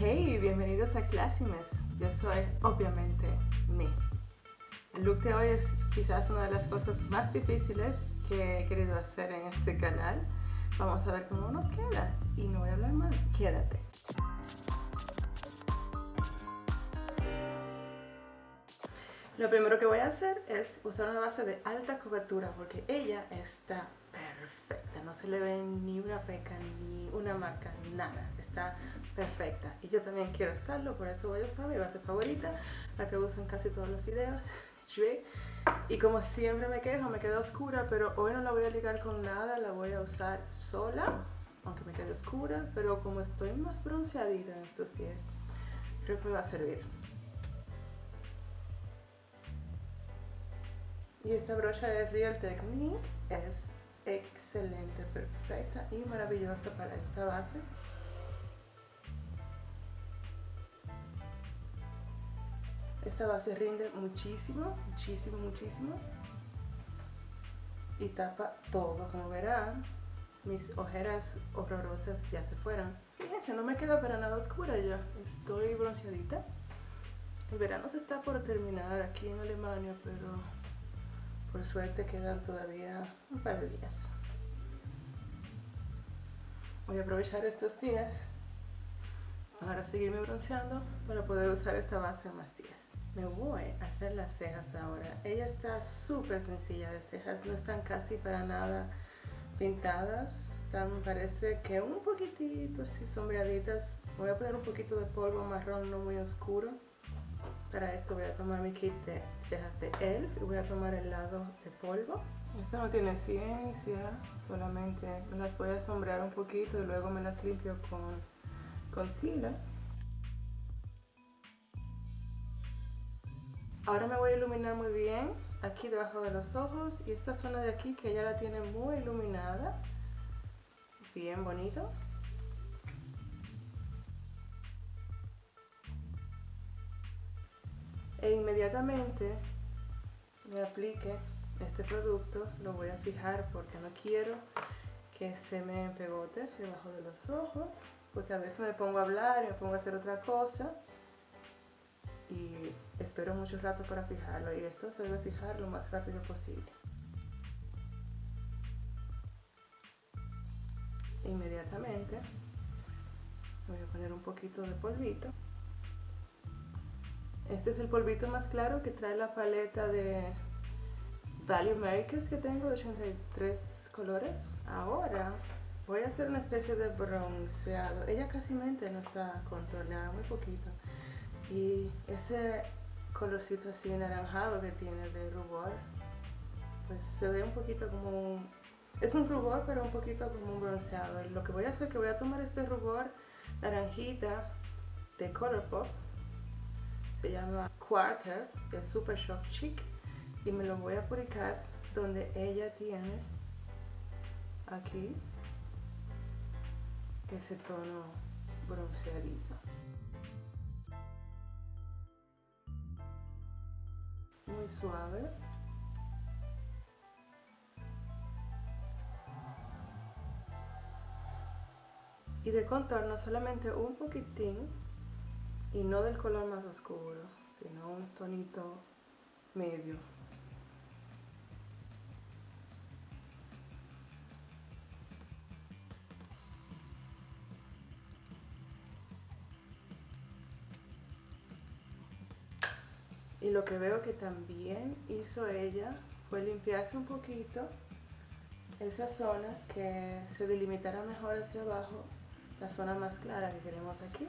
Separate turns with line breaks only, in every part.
Hey, bienvenidos a Classimes. Yo soy obviamente Miss. El look de hoy es quizás una de las cosas más difíciles que he querido hacer en este canal. Vamos a ver cómo nos queda y no voy a hablar más. Quédate. Lo primero que voy a hacer es usar una base de alta cobertura porque ella está perfecta. No se le ve ni una peca, ni una marca, nada. Está perfecta. Y yo también quiero estarlo, por eso voy a usar mi base favorita, la que uso en casi todos los videos. Y como siempre me quejo, me queda oscura, pero hoy no la voy a ligar con nada, la voy a usar sola, aunque me quede oscura, pero como estoy más bronceadita en estos días, creo que me va a servir. Y esta brocha de Real Techniques es excelente, perfecta y maravillosa para esta base. Esta base rinde muchísimo, muchísimo, muchísimo. Y tapa todo, como verán. Mis ojeras horrorosas ya se fueron. Fíjense, no me queda para nada oscura ya. Estoy bronceadita. El verano se está por terminar aquí en Alemania, pero por suerte quedan todavía un par de días. Voy a aprovechar estos días para seguirme bronceando para poder usar esta base más días me voy a hacer las cejas ahora. Ella está súper sencilla de cejas, no están casi para nada pintadas. Están, parece que un poquitito así sombreaditas. Voy a poner un poquito de polvo marrón no muy oscuro. Para esto voy a tomar mi kit de cejas de ELF y voy a tomar el lado de polvo. Esto no tiene ciencia, solamente me las voy a sombrear un poquito y luego me las limpio con concealer. Ahora me voy a iluminar muy bien aquí debajo de los ojos y esta zona de aquí que ya la tiene muy iluminada. Bien bonito. E inmediatamente me aplique este producto, lo voy a fijar porque no quiero que se me pegote debajo de los ojos, porque a veces me pongo a hablar y me pongo a hacer otra cosa y espero mucho rato para fijarlo y esto se debe fijar lo más rápido posible. Inmediatamente voy a poner un poquito de polvito. Este es el polvito más claro que trae la paleta de Value Makers que tengo de 83 colores. Ahora voy a hacer una especie de bronceado. Ella casi mente no está contorneada, muy poquito. Y ese colorcito así anaranjado que tiene de rubor, pues se ve un poquito como un... Es un rubor, pero un poquito como un bronceado. lo que voy a hacer es que voy a tomar este rubor naranjita de Colourpop. Se llama Quarters, de Super Shock Chic. Y me lo voy a aplicar donde ella tiene aquí ese tono bronceadito. Muy suave. Y de contorno solamente un poquitín y no del color más oscuro, sino un tonito medio. Y lo que veo que también hizo ella fue limpiarse un poquito esa zona que se delimitara mejor hacia abajo, la zona más clara que queremos aquí.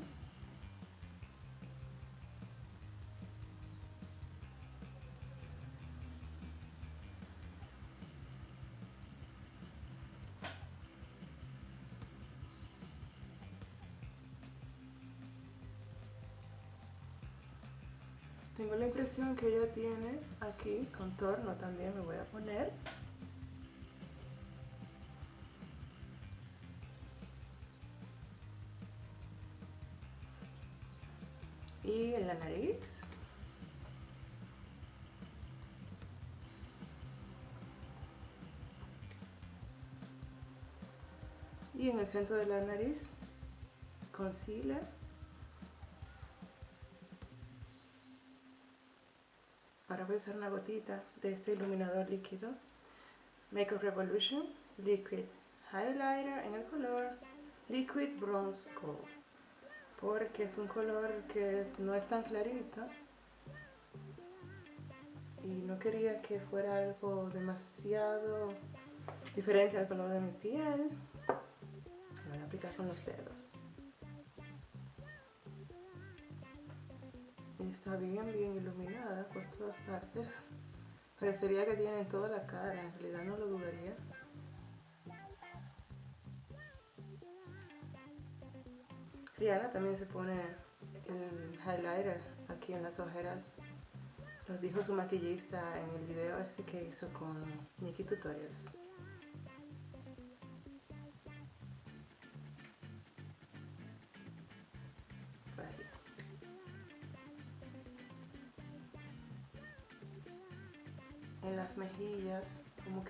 Tengo la impresión que ella tiene aquí contorno también, me voy a poner. Y en la nariz. Y en el centro de la nariz, concealer voy a usar una gotita de este iluminador líquido. Makeup Revolution Liquid Highlighter en el color Liquid Bronze Gold. Porque es un color que no es tan clarito. Y no quería que fuera algo demasiado diferente al color de mi piel. Lo voy a aplicar con los dedos. Está bien, bien iluminada por todas partes. Parecería que tiene toda la cara, en realidad no lo dudaría. Rihanna también se pone el highlighter aquí en las ojeras. Lo dijo su maquillista en el video este que hizo con Nikki Tutorials.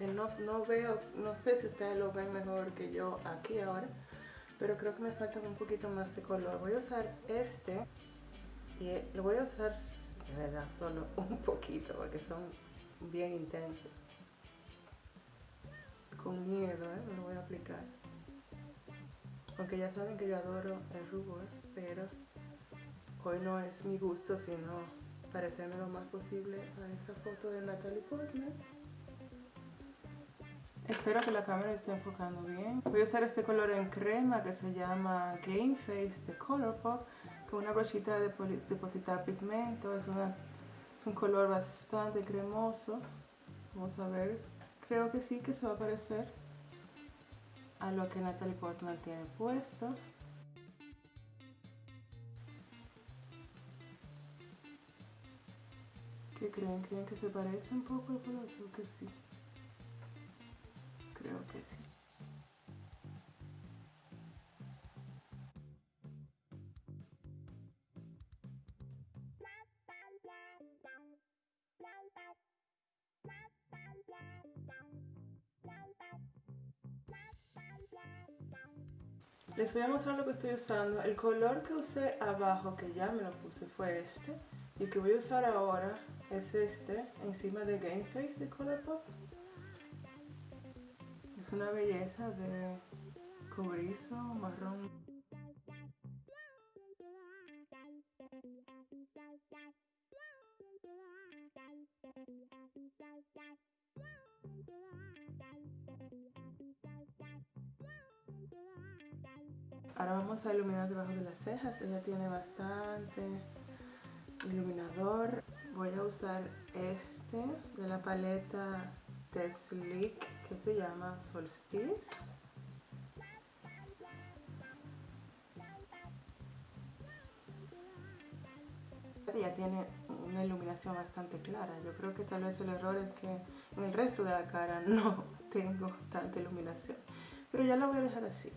No, no veo, no sé si ustedes lo ven mejor que yo aquí ahora, pero creo que me falta un poquito más de color. Voy a usar este y lo voy a usar de verdad solo un poquito porque son bien intensos. Con miedo, ¿eh? Me lo voy a aplicar. Aunque ya saben que yo adoro el rubor, pero hoy no es mi gusto, sino parecerme lo más posible a esa foto de Natalie Portman. Espero que la cámara esté enfocando bien. Voy a usar este color en crema que se llama Game Face de Colourpop con una brochita de depositar pigmento. Es, una, es un color bastante cremoso. Vamos a ver. Creo que sí que se va a parecer a lo que Natalie Portman tiene puesto. ¿Qué creen? ¿Creen que se parece un poco? Creo que sí. Les voy a mostrar lo que estoy usando. El color que usé abajo, que ya me lo puse, fue este. Y que voy a usar ahora es este, encima de Game Face de Colourpop. Es una belleza de cobrizo marrón. Ahora vamos a iluminar debajo de las cejas. Ella tiene bastante iluminador. Voy a usar este de la paleta de que se llama Solstice. Ya tiene una iluminación bastante clara. Yo creo que tal vez el error es que en el resto de la cara no tengo tanta iluminación. Pero ya la voy a dejar así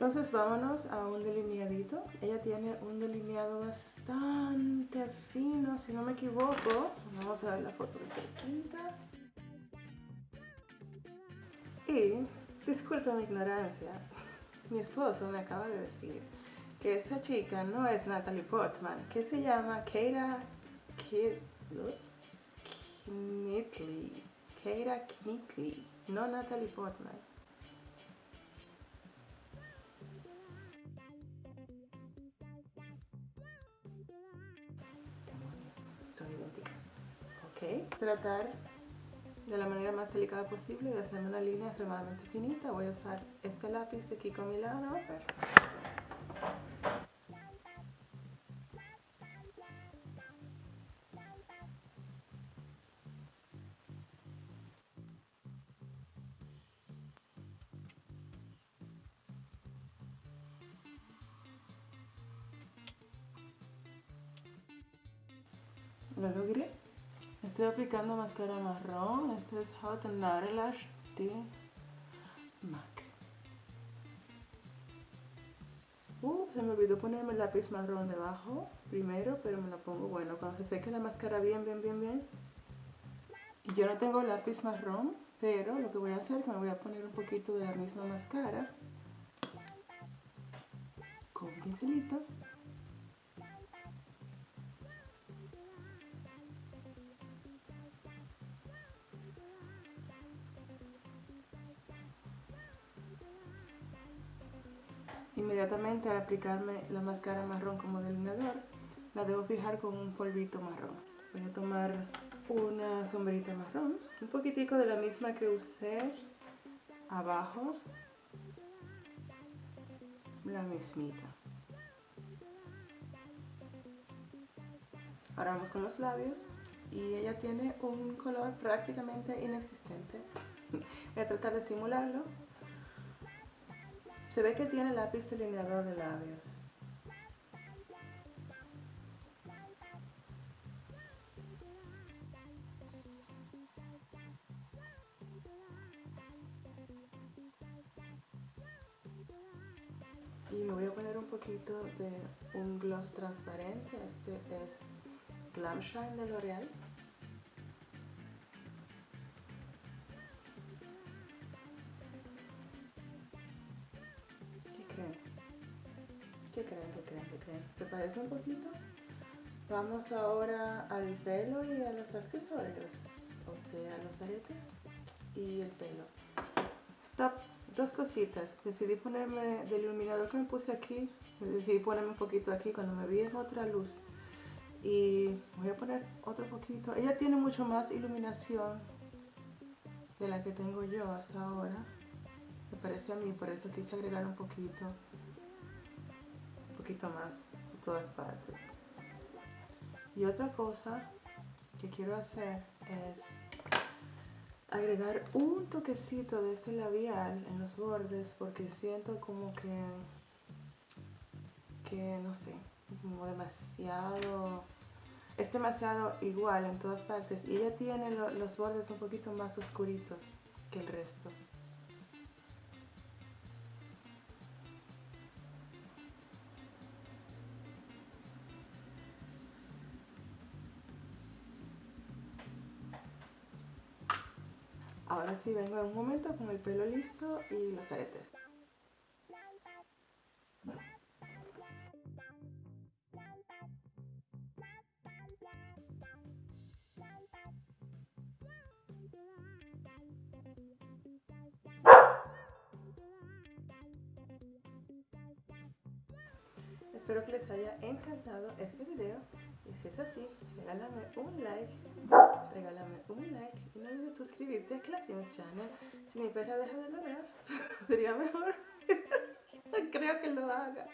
entonces vámonos a un delineadito. Ella tiene un delineado bastante fino, si no me equivoco. Vamos a ver la foto de cerquita. Y, disculpa mi ignorancia, mi esposo me acaba de decir que esa chica no es Natalie Portman, que se llama Keira Knitley. Keira Knitley, no Natalie Portman. Tratar de la manera más delicada posible de hacerme una línea extremadamente finita. Voy a usar este lápiz de aquí con mi lado. Lo logré. Estoy aplicando máscara marrón. Este es Hot and Lash de MAC. Uh, se me olvidó ponerme el lápiz marrón debajo primero, pero me lo pongo bueno cuando se seque la máscara bien, bien, bien, bien. Y yo no tengo lápiz marrón, pero lo que voy a hacer es que me voy a poner un poquito de la misma máscara con un pincelito Inmediatamente al aplicarme la máscara marrón como delineador, la debo fijar con un polvito marrón. Voy a tomar una sombrita marrón, un poquitico de la misma que usé abajo, la mismita. Ahora vamos con los labios y ella tiene un color prácticamente inexistente. Voy a tratar de simularlo. Se ve que tiene lápiz delineador de labios. Y me voy a poner un poquito de un gloss transparente. Este es Glam Shine de L'Oreal. ¿Qué creen? ¿Qué creen? ¿Qué creen? ¿Se parece un poquito? Vamos ahora al pelo y a los accesorios, o sea, los aretes y el pelo. Stop, dos cositas. Decidí ponerme del iluminador que me puse aquí, decidí ponerme un poquito aquí cuando me vi en otra luz y voy a poner otro poquito ella tiene mucho más iluminación de la que tengo yo hasta ahora me parece a mí por eso quise agregar un poquito poquito más por todas partes y otra cosa que quiero hacer es agregar un toquecito de este labial en los bordes porque siento como que que no sé como demasiado, es demasiado igual en todas partes y ella tiene los bordes un poquito más oscuritos que el resto. Ahora sí vengo en un momento con el pelo listo y los aretes. Espero que les haya encantado este video y si es así, regálame un like, regálame un like y no olvides suscribirte a Classym's Channel. Si mi perra deja de ladrar, sería mejor. Creo que lo haga.